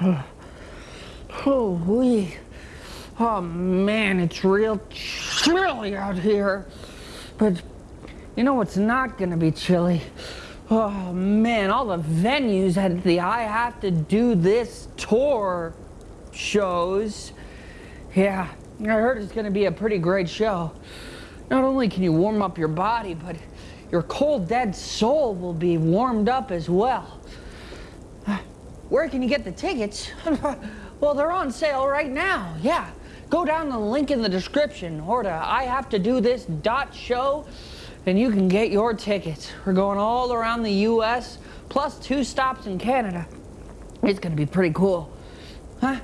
Oh, wee. Oh man, it's real chilly out here. But you know what's not gonna be chilly? Oh man, all the venues at the I Have to Do This tour shows. Yeah, I heard it's gonna be a pretty great show. Not only can you warm up your body, but your cold, dead soul will be warmed up as well. Where can you get the tickets? well, they're on sale right now. Yeah. Go down the link in the description or to I have to do this dot show and you can get your tickets. We're going all around the US plus two stops in Canada. It's gonna be pretty cool. Huh?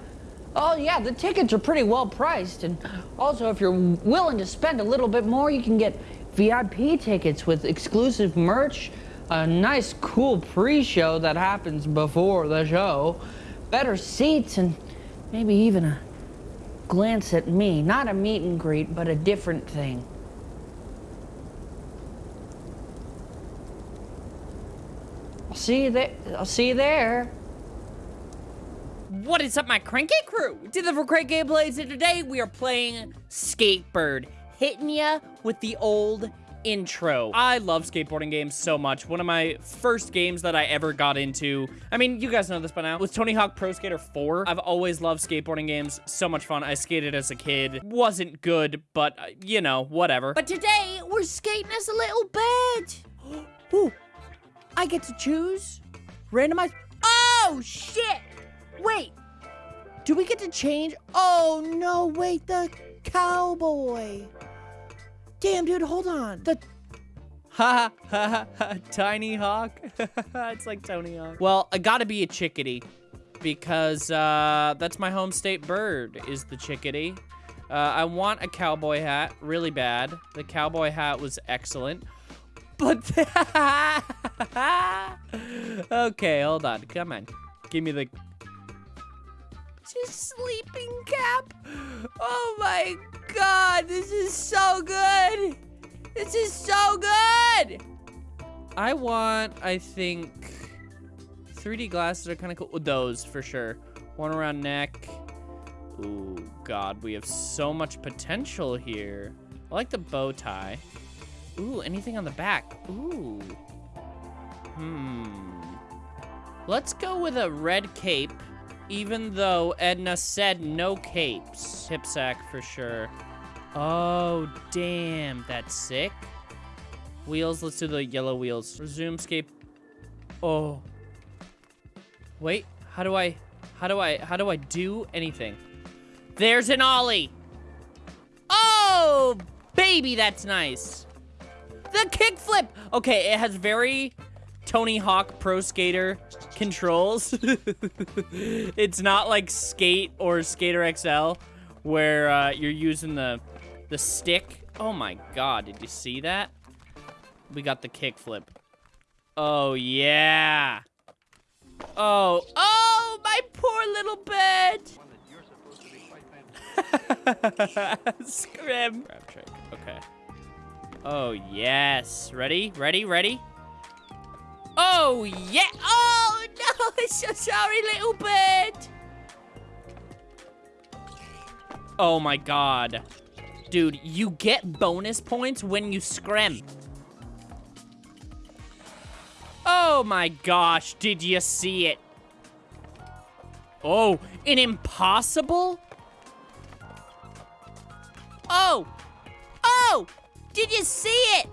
Oh yeah, the tickets are pretty well priced and also if you're willing to spend a little bit more, you can get VIP tickets with exclusive merch, a nice cool pre-show that happens before the show, better seats, and maybe even a glance at me. Not a meet and greet, but a different thing. I'll see you there. I'll see you there. What is up, my cranky crew? Did the for CrankGamePlays, and today we are playing Skatebird, hitting ya with the old intro. I love skateboarding games so much. One of my first games that I ever got into, I mean, you guys know this by now, was Tony Hawk Pro Skater 4. I've always loved skateboarding games. So much fun. I skated as a kid. Wasn't good, but, uh, you know, whatever. But today, we're skating as a little bit. Ooh, I get to choose? Randomize? Oh, shit! Wait, do we get to change? Oh, no, wait, the cowboy. Damn, dude, hold on. The Ha ha ha Tiny Hawk. it's like Tony Hawk. Well, I gotta be a chickadee because uh, that's my home state bird is the chickadee. Uh, I want a cowboy hat really bad. The cowboy hat was excellent. But okay, hold on. Come on. Give me the just sleeping cap. Oh my god, this is so good. This is so good. I want, I think, 3D glasses are kind of cool. Those, for sure. One around neck. Ooh, God, we have so much potential here. I like the bow tie. Ooh, anything on the back? Ooh. Hmm. Let's go with a red cape, even though Edna said no capes. Hip sack for sure. Oh, damn. That's sick. Wheels. Let's do the yellow wheels. Resume scape. Oh. Wait. How do I... How do I... How do I do anything? There's an ollie. Oh, baby, that's nice. The kickflip. Okay, it has very Tony Hawk Pro Skater controls. it's not like Skate or Skater XL where uh, you're using the the stick. Oh my god, did you see that? We got the kickflip. Oh yeah. Oh, oh, my poor little bed. Scrim. Grab trick. Okay. Oh, yes. Ready? Ready? Ready? Oh, yeah. Oh, no. So sorry, little bird. Oh, my God. Dude, you get bonus points when you scrim. Oh, my gosh. Did you see it? Oh, an impossible? Oh. Oh. Did you see it?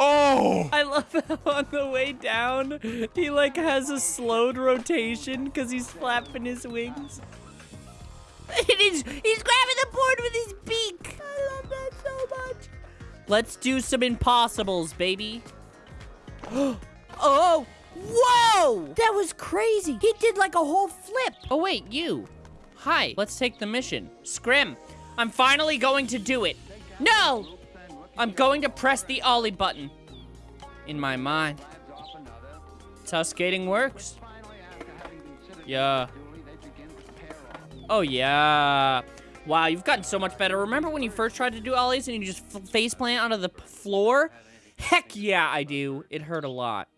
Oh! I love how on the way down, he like has a slowed rotation because he's flapping his wings. It is, he's grabbing the board with his beak. I love that so much. Let's do some impossibles, baby. oh, whoa! That was crazy. He did like a whole flip. Oh, wait, you. Hi, let's take the mission. Scrim, I'm finally going to do it. No! I'm going to press the Ollie button. In my mind. That's how skating works. Yeah. Oh, yeah. Wow, you've gotten so much better. Remember when you first tried to do Ollies and you just face plant onto the floor? Heck yeah, I do. It hurt a lot.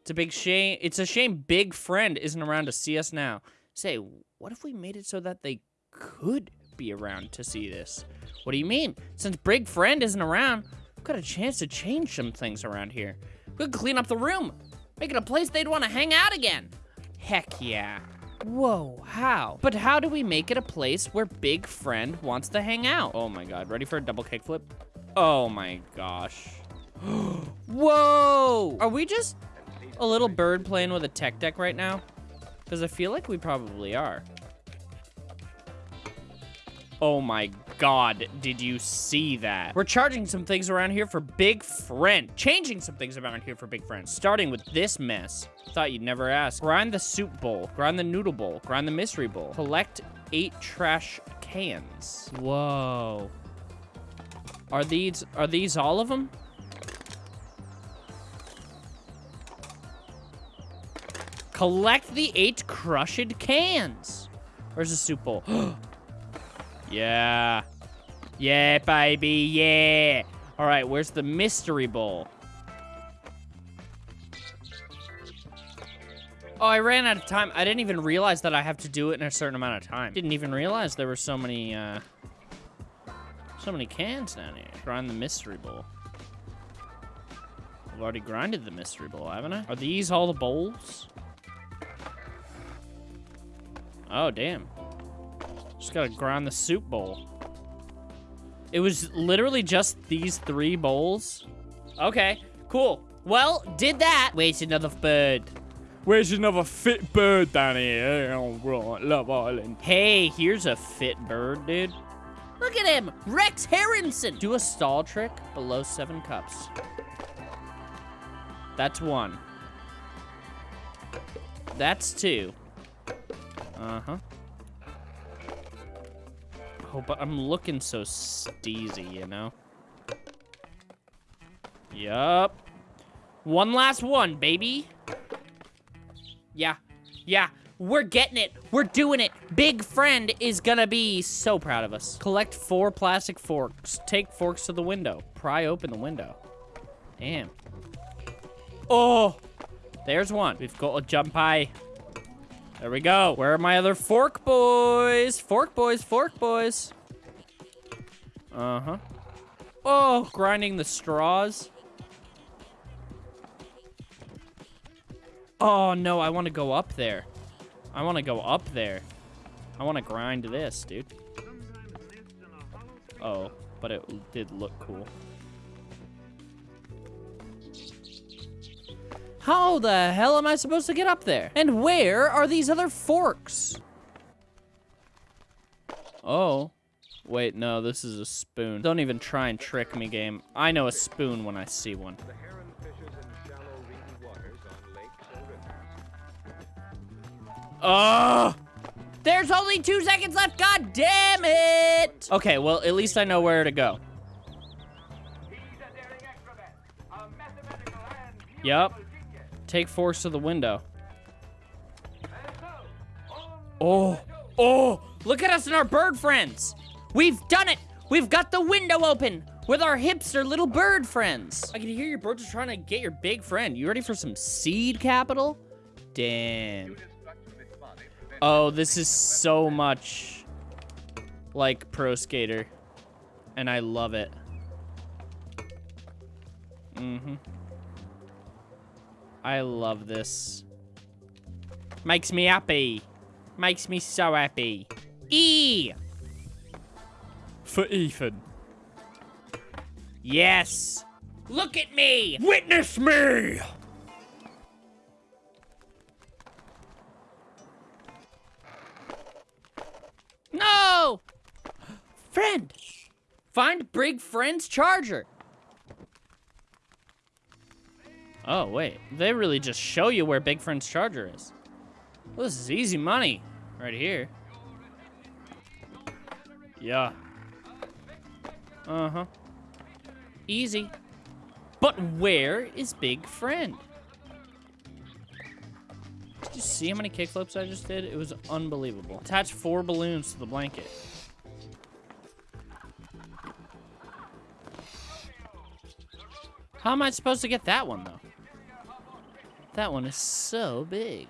It's a big shame. It's a shame Big Friend isn't around to see us now. Say, what if we made it so that they could be around to see this? What do you mean? Since Big Friend isn't around, we've got a chance to change some things around here. We could clean up the room, make it a place they'd want to hang out again. Heck yeah. Whoa, how? But how do we make it a place where Big Friend wants to hang out? Oh my god, ready for a double kickflip? Oh my gosh. Whoa! Are we just a little bird playing with a tech deck right now? Because I feel like we probably are. Oh my god, did you see that? We're charging some things around here for Big Friend. Changing some things around here for Big Friend. Starting with this mess. Thought you'd never ask. Grind the soup bowl. Grind the noodle bowl. Grind the mystery bowl. Collect eight trash cans. Whoa. Are these, are these all of them? Collect the eight crushed cans. Where's the soup bowl? yeah. Yeah, baby, yeah. All right, where's the mystery bowl? Oh, I ran out of time. I didn't even realize that I have to do it in a certain amount of time. Didn't even realize there were so many, uh, so many cans down here. Grind the mystery bowl. I've already grinded the mystery bowl, haven't I? Are these all the bowls? Oh, damn. Just gotta grind the soup bowl. It was literally just these three bowls. Okay, cool. Well, did that. Where's another bird. Where's another fit bird down here? Love Island. Hey, here's a fit bird, dude. Look at him, Rex Harrison. Do a stall trick below seven cups. That's one. That's two. Uh-huh. Oh, but I'm looking so steezy, you know? Yup. One last one, baby. Yeah. Yeah. We're getting it. We're doing it. Big Friend is gonna be so proud of us. Collect four plastic forks. Take forks to the window. Pry open the window. Damn. Oh! There's one. We've got a jump high. There we go. Where are my other fork boys? Fork boys, fork boys. Uh-huh. Oh, grinding the straws. Oh, no, I want to go up there. I want to go up there. I want to grind this, dude. Oh, but it did look cool. How the hell am I supposed to get up there? And where are these other forks? Oh. Wait, no, this is a spoon. Don't even try and trick me, game. I know a spoon when I see one. The heron fishes in shallow, reedy waters on lakes or rivers. Oh! There's only two seconds left, god damn it! Okay, well, at least I know where to go. Yup. Take force to the window. Oh, oh, look at us and our bird friends. We've done it. We've got the window open with our hipster little bird friends. I can hear your birds are trying to get your big friend. You ready for some seed capital? Damn. Oh, this is so much like Pro Skater. And I love it. Mm-hmm. I love this. Makes me happy. Makes me so happy. E! For Ethan. Yes! Look at me! Witness me! No! Friend! Find Big Friend's charger. Oh, wait. They really just show you where Big Friend's charger is. Well, this is easy money right here. Yeah. Uh-huh. Easy. But where is Big Friend? Did you see how many kickflips I just did? It was unbelievable. Attach four balloons to the blanket. How am I supposed to get that one, though? That one is so big.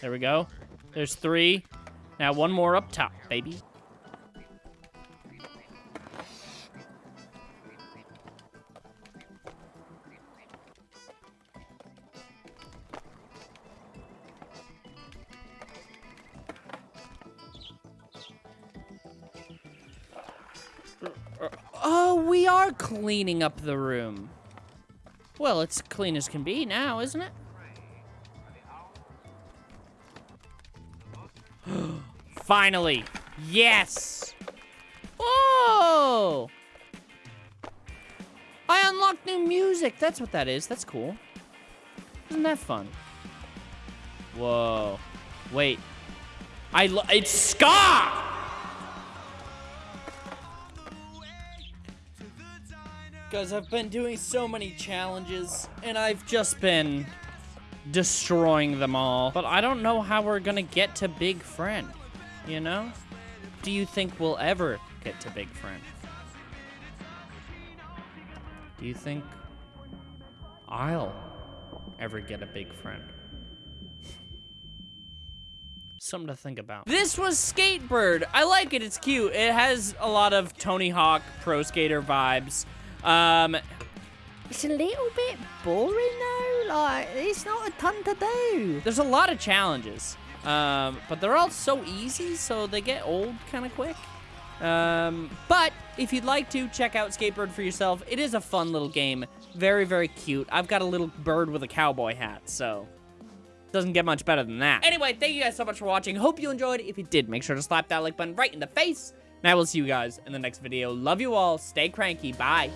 There we go. There's three. Now one more up top, baby. Oh, we are cleaning up the room. Well, it's clean as can be now, isn't it? Finally. Yes. Oh. I unlocked new music. That's what that is. That's cool. Isn't that fun? Whoa. Wait. I lo- it's ska. Guys, I've been doing so many challenges, and I've just been destroying them all. But I don't know how we're gonna get to Big Friend, you know? Do you think we'll ever get to Big Friend? Do you think I'll ever get a big friend? Something to think about. This was Skatebird. I like it. It's cute. It has a lot of Tony Hawk Pro Skater vibes. Um, it's a little bit boring though. Like, it's not a ton to do. There's a lot of challenges, um, but they're all so easy, so they get old kind of quick. Um, but if you'd like to, check out Skatebird for yourself. It is a fun little game. Very, very cute. I've got a little bird with a cowboy hat, so doesn't get much better than that. Anyway, thank you guys so much for watching. Hope you enjoyed. If you did, make sure to slap that like button right in the face. And I will see you guys in the next video. Love you all. Stay cranky. Bye.